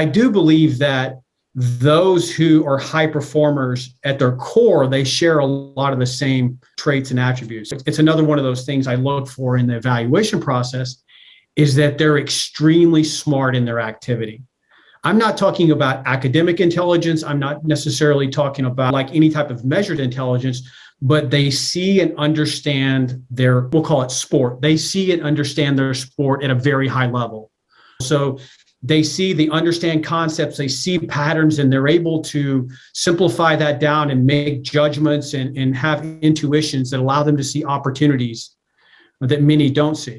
I do believe that those who are high performers at their core, they share a lot of the same traits and attributes. It's another one of those things I look for in the evaluation process is that they're extremely smart in their activity. I'm not talking about academic intelligence. I'm not necessarily talking about like any type of measured intelligence, but they see and understand their, we'll call it sport. They see and understand their sport at a very high level. So they see, they understand concepts, they see patterns, and they're able to simplify that down and make judgments and, and have intuitions that allow them to see opportunities that many don't see.